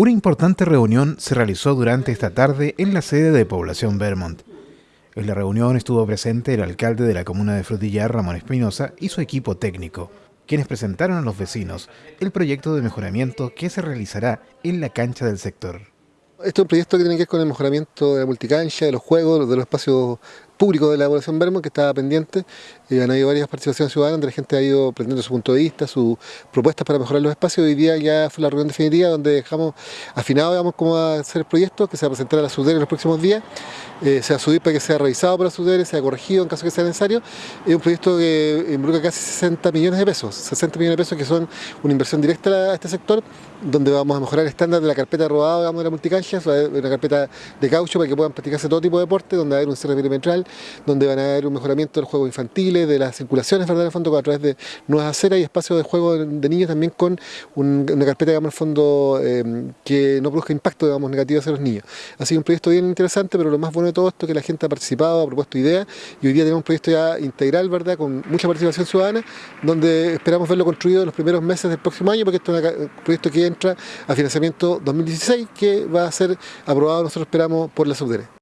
Una importante reunión se realizó durante esta tarde en la sede de Población Vermont. En la reunión estuvo presente el alcalde de la comuna de Frutillar, Ramón Espinosa, y su equipo técnico, quienes presentaron a los vecinos el proyecto de mejoramiento que se realizará en la cancha del sector. Este es un proyecto que tiene que ver con el mejoramiento de la multicancha, de los juegos, de los espacios público de la población Vermont que estaba pendiente. Eh, han habido varias participaciones ciudadanas donde la gente ha ido presentando su punto de vista, sus propuestas para mejorar los espacios. Hoy día ya fue la reunión definitiva donde dejamos afinado digamos, cómo va a ser el proyecto que se va a presentar a la SUDER en los próximos días. Eh, se va a subir para que sea revisado por la SUDER, sea corregido en caso que sea necesario. Es un proyecto que involucra casi 60 millones de pesos, 60 millones de pesos que son una inversión directa a este sector, donde vamos a mejorar el estándar de la carpeta rodada digamos, de la multicancha, una carpeta de caucho para que puedan practicarse todo tipo de deporte, donde va a haber un cierre perimetral, donde van a haber un mejoramiento de los juegos infantiles, de las circulaciones, ¿verdad? En el a través de nuevas aceras y espacios de juego de niños también con una carpeta, digamos, en el fondo, eh, que no produzca impacto, digamos, negativo hacia los niños. Así que un proyecto bien interesante, pero lo más bueno de todo esto es que la gente ha participado, ha propuesto ideas y hoy día tenemos un proyecto ya integral, ¿verdad? Con mucha participación ciudadana, donde esperamos verlo construido en los primeros meses del próximo año, porque esto es un proyecto que entra a financiamiento 2016, que va a ser aprobado, nosotros esperamos, por la Subdere.